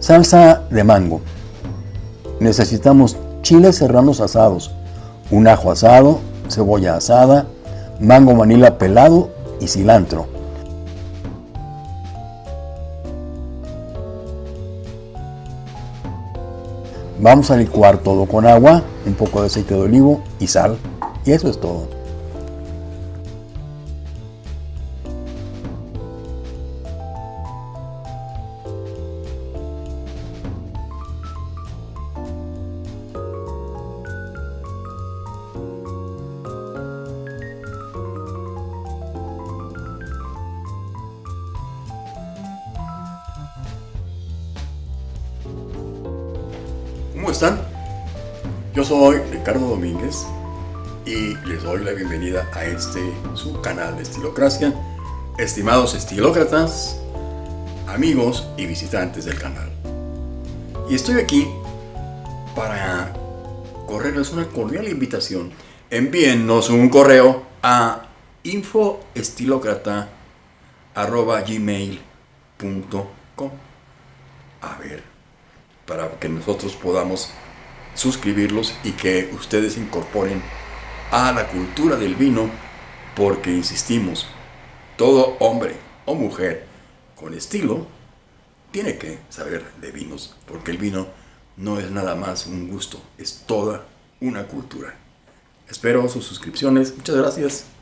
Salsa de mango. Necesitamos chiles serranos asados, un ajo asado, cebolla asada, mango manila pelado y cilantro. Vamos a licuar todo con agua, un poco de aceite de olivo y sal. Y eso es todo. Están? Yo soy Ricardo Domínguez y les doy la bienvenida a este su canal de Estilocracia. Estimados estilócratas, amigos y visitantes del canal. Y estoy aquí para correrles una cordial invitación. Envíennos un correo a infoestilocrata.gmail.com A ver, para que nosotros podamos suscribirlos y que ustedes incorporen a la cultura del vino, porque insistimos, todo hombre o mujer con estilo tiene que saber de vinos, porque el vino no es nada más un gusto, es toda una cultura. Espero sus suscripciones, muchas gracias.